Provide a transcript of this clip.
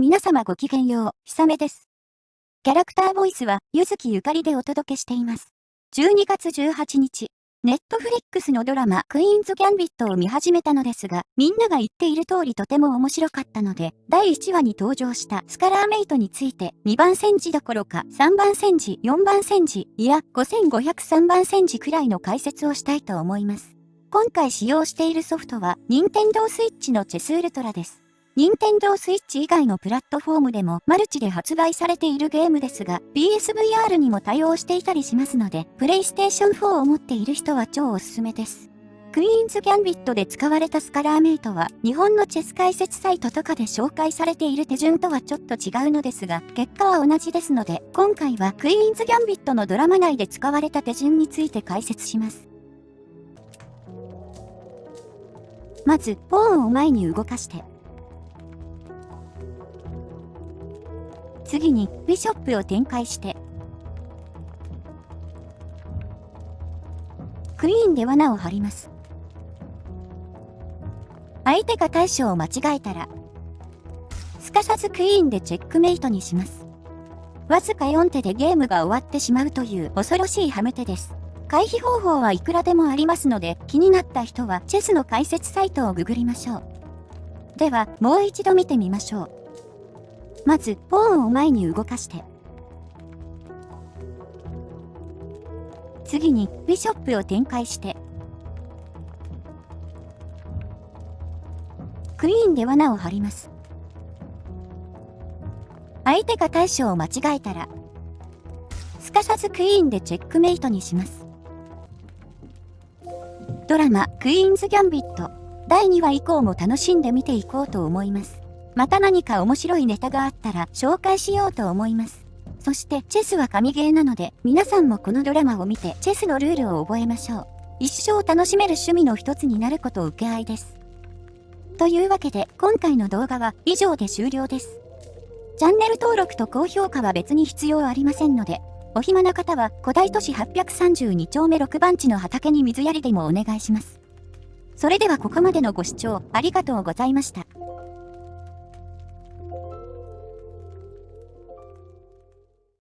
皆様ごきげんよう、ひさめです。キャラクターボイスは、ゆずきゆかりでお届けしています。12月18日、ネットフリックスのドラマ、クイーンズ・ギャンビットを見始めたのですが、みんなが言っている通りとても面白かったので、第1話に登場したスカラーメイトについて、2番戦時どころか、3番戦時、4番戦時、いや、5503番戦時くらいの解説をしたいと思います。今回使用しているソフトは、任天堂 switch のチェスウルトラです。任天堂 switch 以外のプラットフォームでもマルチで発売されているゲームですが、PSVR にも対応していたりしますので、プレイステーション4を持っている人は超おすすめです。クイーンズ・ギャンビットで使われたスカラーメイトは、日本のチェス解説サイトとかで紹介されている手順とはちょっと違うのですが、結果は同じですので、今回はクイーンズ・ギャンビットのドラマ内で使われた手順について解説します。まず、ポーンを前に動かして、次にビショップを展開して。クイーンで罠を張ります。相手が対処を間違えたらすかさずクイーンでチェックメイトにします。わずか4手でゲームが終わってしまうという恐ろしいハメ手です。回避方法はいくらでもありますので気になった人はチェスの解説サイトをググりましょう。ではもう一度見てみましょう。まず、ポーンを前に動かして。次に、ビショップを展開して。クイーンで罠を張ります。相手が対処を間違えたら、すかさずクイーンでチェックメイトにします。ドラマ、クイーンズ・ギャンビット、第2話以降も楽しんで見ていこうと思います。また何か面白いネタがあったら紹介しようと思います。そしてチェスは神ゲーなので皆さんもこのドラマを見てチェスのルールを覚えましょう。一生楽しめる趣味の一つになること受け合いです。というわけで今回の動画は以上で終了です。チャンネル登録と高評価は別に必要ありませんので、お暇な方は古代都市832丁目6番地の畑に水やりでもお願いします。それではここまでのご視聴ありがとうございました。